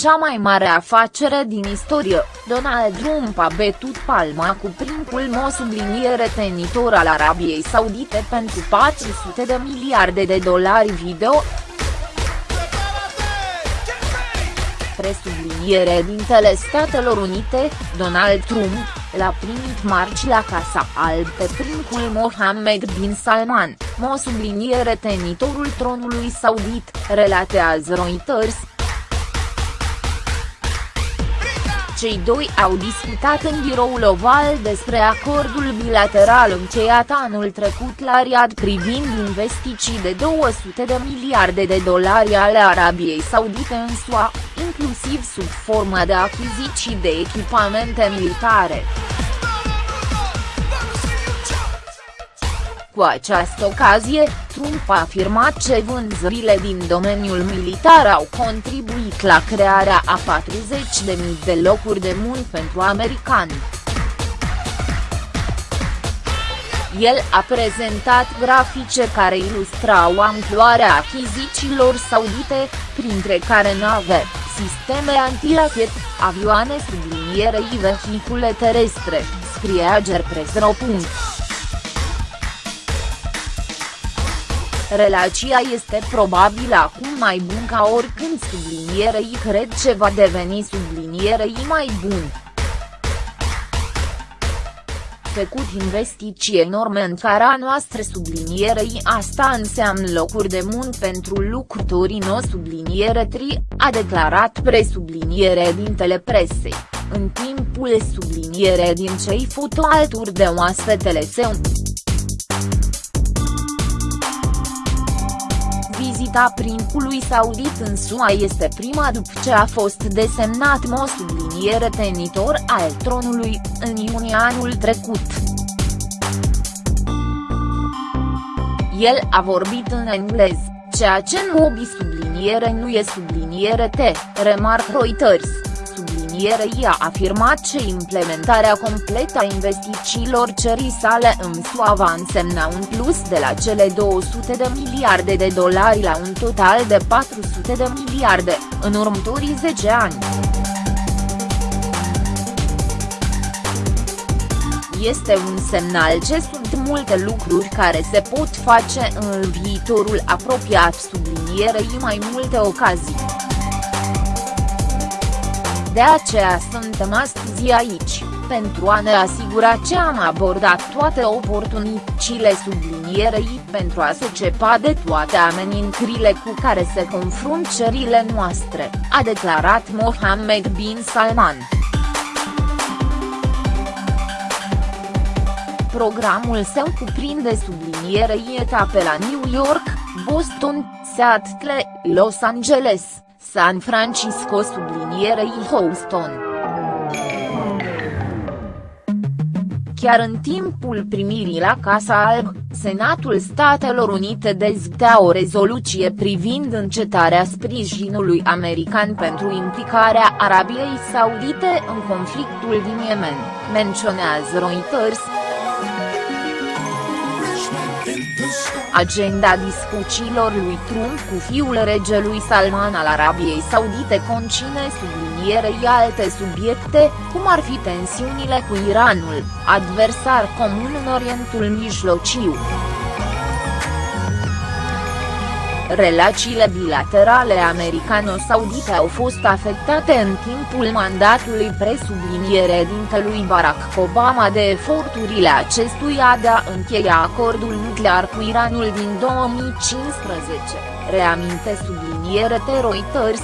cea mai mare afacere din istorie, Donald Trump a betut palma cu primul mo subliniere tenitor al Arabiei Saudite pentru 400 de miliarde de dolari video, presubliniere dintele Statelor Unite, Donald Trump, l-a primit marci la Casa Alb pe primul Mohammed bin Salman, mo subliniere tenitorul tronului saudit, relatează Reuters. Cei doi au discutat în biroul oval despre acordul bilateral încheiat anul trecut la Riyadh privind investiții de 200 de miliarde de dolari ale Arabiei Saudite în SUA, inclusiv sub formă de achiziții de echipamente militare. Cu această ocazie, Trump a afirmat că vânzările din domeniul militar au contribuit la crearea a 40.000 de locuri de muncă pentru americani. El a prezentat grafice care ilustrau amploarea achizițiilor saudite, printre care nave, sisteme antirachet, avioane sublinierei vehicule terestre, scrie Agerpres.ro. Relația este probabil acum mai bun ca oricând sublinierei cred ce va deveni sublinierei mai bun. Făcut investiții enorme în țara noastră sublinierei asta înseamnă locuri de muncă pentru lucrătorii no subliniere tri, a declarat presubliniere din telepresei, în timpul subliniere din cei foto alturi de oaspetele său. Vizita principului saudit în SUA este prima după ce a fost desemnat mo subliniere tenitor al tronului, în iunie anul trecut. El a vorbit în englez, ceea ce nu obi subliniere nu e subliniere T, remarc Reuters sublinierei a afirmat că implementarea completă a investițiilor cerii sale în SUA va însemna un plus de la cele 200 de miliarde de dolari la un total de 400 de miliarde, în următorii 10 ani. Este un semnal ce sunt multe lucruri care se pot face în viitorul apropiat sublinierei mai multe ocazii. De aceea suntem astăzi aici, pentru a ne asigura că am abordat toate oportunitățile sublinierei pentru a se cepa de toate amenințările cu care se confrunt cerile noastre, a declarat Mohammed bin Salman. Programul său cuprinde sublinierei etape la New York, Boston, Seattle, Los Angeles, San Francisco sublinierei Houston. Chiar în timpul primirii la Casa Alb, Senatul Statelor Unite dezbătea o rezoluție privind încetarea sprijinului american pentru implicarea Arabiei Saudite în conflictul din Yemen, menționează Reuters. Agenda discuțiilor lui Trump cu fiul regelui Salman al Arabiei Saudite concine sublinierei alte subiecte, cum ar fi tensiunile cu Iranul, adversar comun în Orientul Mijlociu. Relațiile bilaterale americano-saudite au fost afectate în timpul mandatului presubliniere dintelui Barack Obama de eforturile acestuia de a încheia acordul nuclear cu Iranul din 2015, reaminte subliniere Reuters.